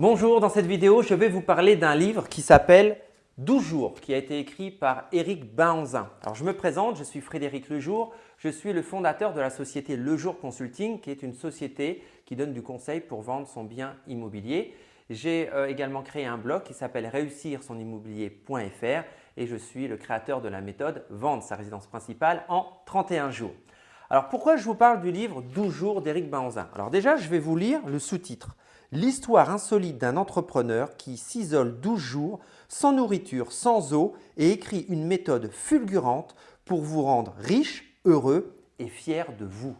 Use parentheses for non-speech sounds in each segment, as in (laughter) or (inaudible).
Bonjour, dans cette vidéo, je vais vous parler d'un livre qui s'appelle 12 jours, qui a été écrit par Éric Baanzin. Alors, je me présente, je suis Frédéric Lejour, je suis le fondateur de la société Lejour Consulting, qui est une société qui donne du conseil pour vendre son bien immobilier. J'ai euh, également créé un blog qui s'appelle réussir son immobilier.fr et je suis le créateur de la méthode Vendre sa résidence principale en 31 jours. Alors pourquoi je vous parle du livre 12 jours d'Éric Baanzin? Alors déjà, je vais vous lire le sous-titre. L'histoire insolite d'un entrepreneur qui s'isole 12 jours sans nourriture, sans eau et écrit une méthode fulgurante pour vous rendre riche, heureux et fier de vous.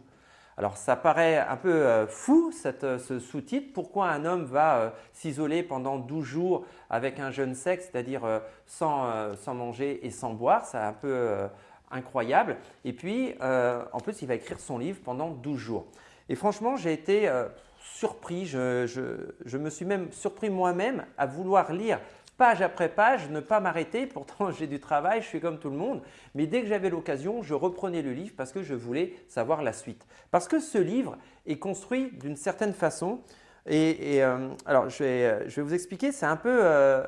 Alors ça paraît un peu euh, fou euh, ce sous-titre. Pourquoi un homme va euh, s'isoler pendant 12 jours avec un jeune sexe, c'est-à-dire sans, manger et sans boire? C'est un peu incroyable. Et puis en plus il va écrire son livre pendant 12 jours. Et franchement j'ai été surpris, je, me suis même surpris moi-même à vouloir lire page après page, ne pas m'arrêter. (laughs) Pourtant, j'ai du travail, je suis comme tout le monde. Mais dès que j'avais l'occasion, je reprenais le livre parce que je voulais savoir la suite. Parce que ce livre est construit d'une certaine façon. Et, euh, alors, je vais, vous expliquer, c'est un peu euh,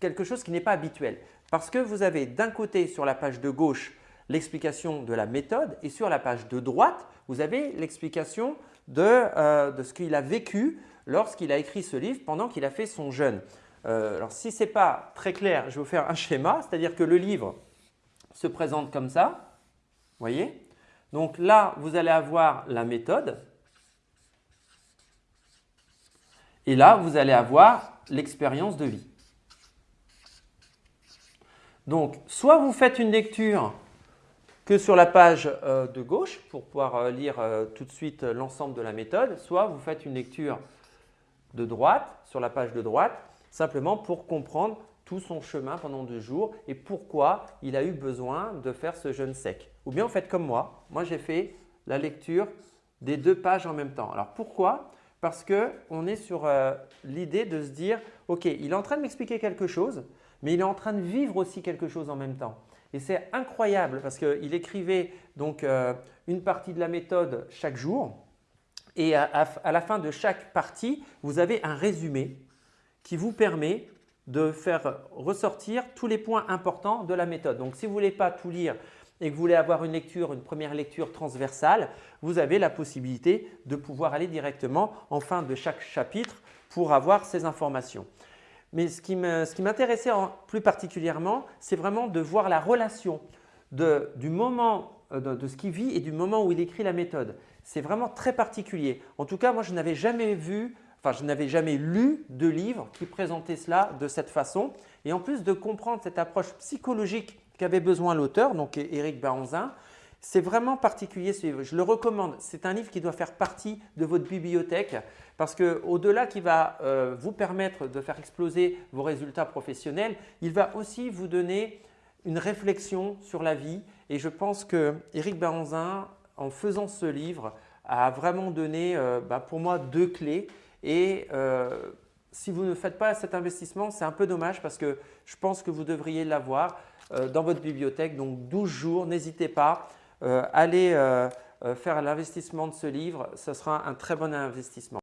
quelque chose qui n'est pas habituel. Parce que vous avez d'un côté sur la page de gauche l'explication de la méthode et sur la page de droite, vous avez l'explication euh, de, ce qu'il a vécu lorsqu'il a écrit ce livre pendant qu'il a fait son jeûne. Euh, alors si ce n'est pas très clair, je vais vous faire un schéma, c'est-à-dire que le livre se présente comme ça, voyez? Donc là, vous allez avoir la méthode et là, vous allez avoir l'expérience de vie. Donc, soit vous faites une lecture que sur la page euh, de gauche pour pouvoir euh, lire euh, tout de suite l'ensemble de la méthode, soit vous faites une lecture de droite, sur la page de droite, simplement pour comprendre tout son chemin pendant deux jours et pourquoi il a eu besoin de faire ce jeûne sec. Ou bien vous faites comme moi, moi j'ai fait la lecture des deux pages en même temps. Alors pourquoi? Parce qu'on est sur l'idée de se dire « Ok, il est en train de m'expliquer quelque chose, mais il est en train de vivre aussi quelque chose en même temps. Et c'est incroyable parce qu'il écrivait donc euh, une partie de la méthode chaque jour et à, la fin de chaque partie, vous avez un résumé qui vous permet de faire ressortir tous les points importants de la méthode. Donc, si vous ne voulez pas tout lire et que vous voulez avoir une lecture, une première lecture transversale, vous avez la possibilité de pouvoir aller directement en fin de chaque chapitre pour avoir ces informations. Mais ce qui m'intéressait plus particulièrement, c'est vraiment de voir la relation de, du moment euh, de, ce qu'il vit et du moment où il écrit la méthode. C'est vraiment très particulier. En tout cas, moi, je n'avais jamais vu, enfin, je n'avais jamais lu de livre qui présentait cela de cette façon. Et en plus de comprendre cette approche psychologique qu'avait besoin l'auteur, donc Éric Baranzin, c'est vraiment particulier ce livre. Je le recommande. C'est un livre qui doit faire partie de votre bibliothèque parce qu'au-delà qui va euh, vous permettre de faire exploser vos résultats professionnels, il va aussi vous donner une réflexion sur la vie et je pense que Éric Baranzin, en faisant ce livre, a vraiment donné euh, bah, pour moi deux clés et euh, si vous ne faites pas cet investissement, c'est un peu dommage parce que je pense que vous devriez l'avoir dans votre bibliothèque. Donc 12 jours, n'hésitez pas. Euh, allez euh, euh, faire l'investissement de ce livre, ce sera un très bon investissement.